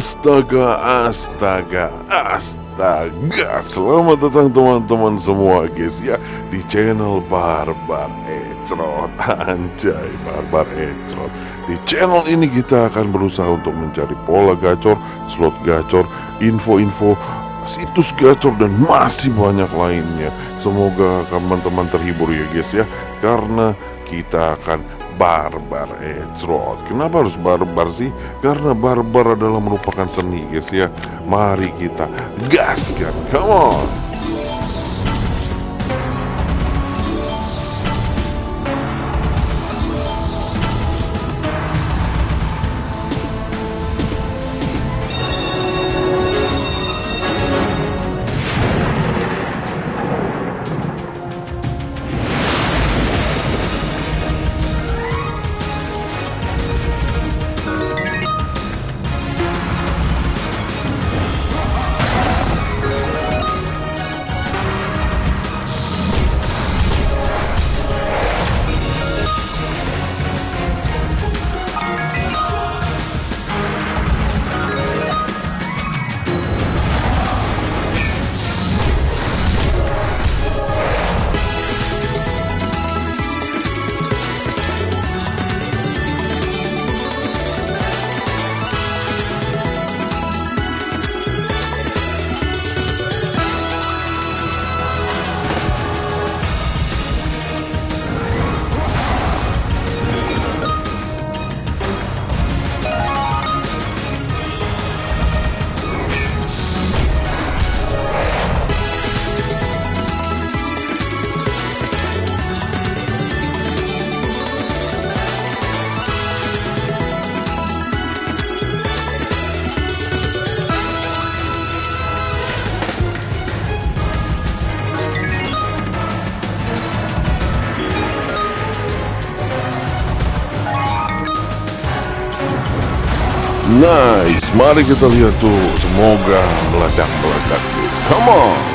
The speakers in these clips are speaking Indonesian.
Astaga, astaga, astaga. Selamat datang teman-teman semua guys ya Di channel Barbar Ecrot Anjay, Barbar Ecrot Di channel ini kita akan berusaha untuk mencari pola gacor Slot gacor, info-info situs gacor dan masih banyak lainnya. Semoga teman-teman terhibur ya guys ya Karena kita akan barbar Ecrot Kenapa harus barbar sih? Karena barbar adalah merupakan seni guys ya. Mari kita gaskan. Come on Nice, mari kita lihat tuh. Semoga meledak-meledak guys Come on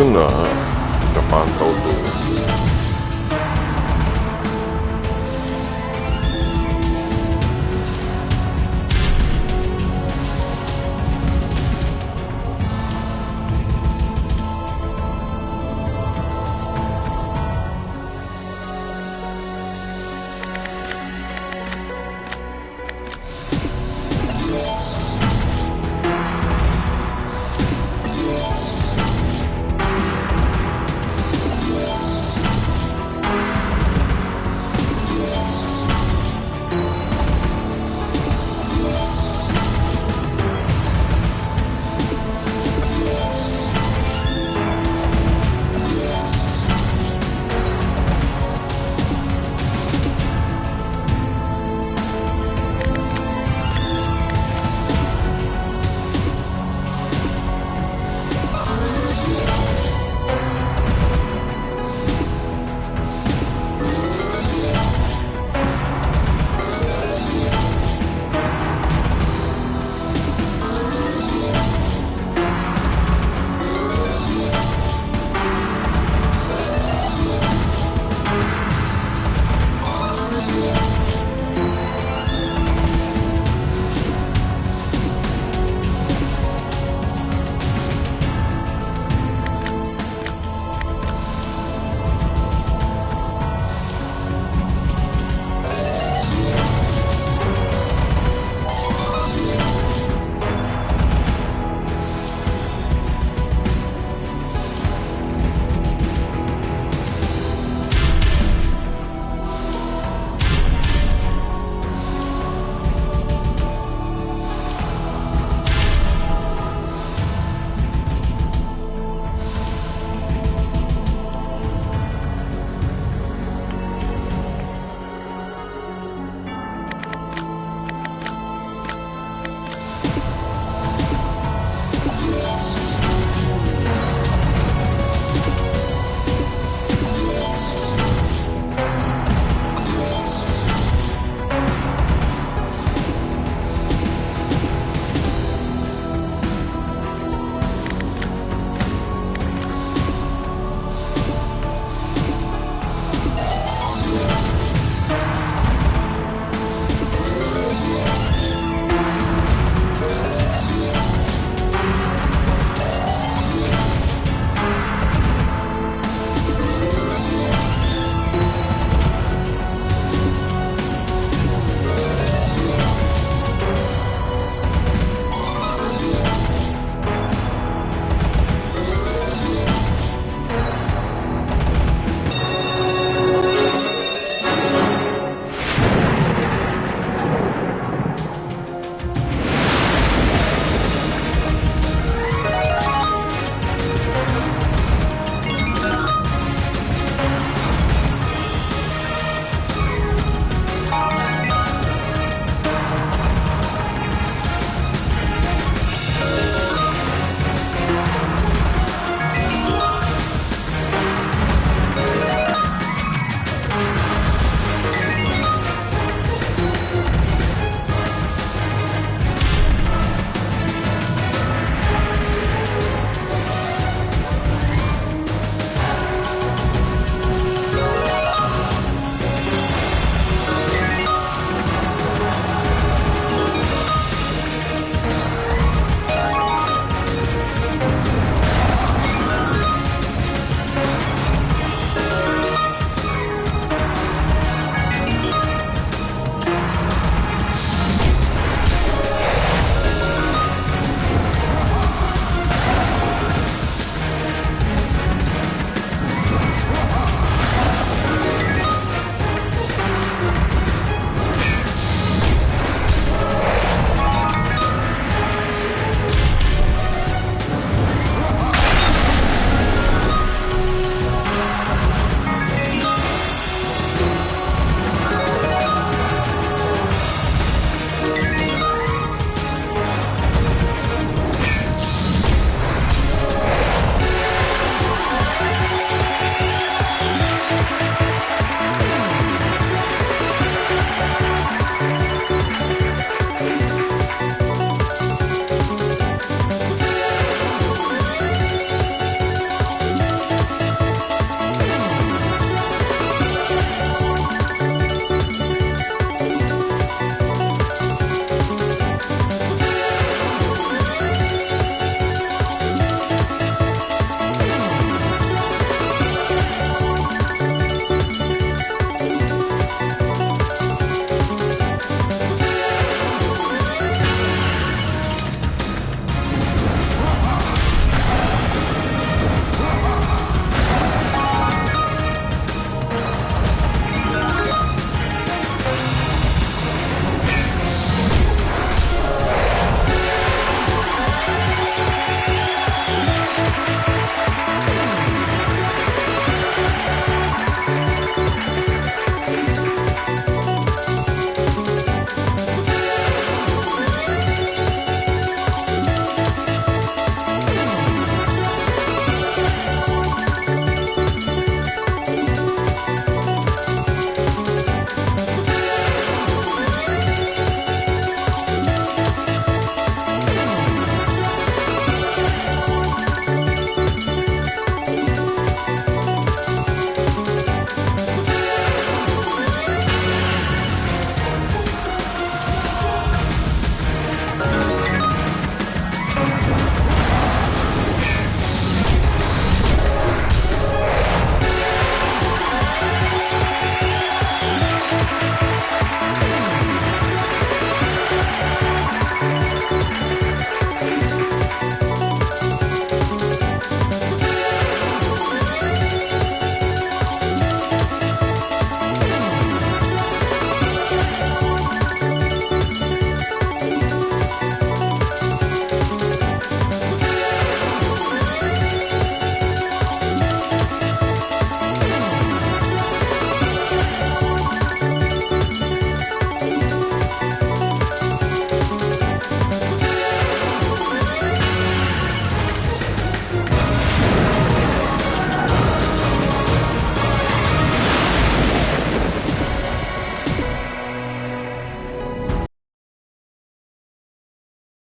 belum kena kita pantau tuh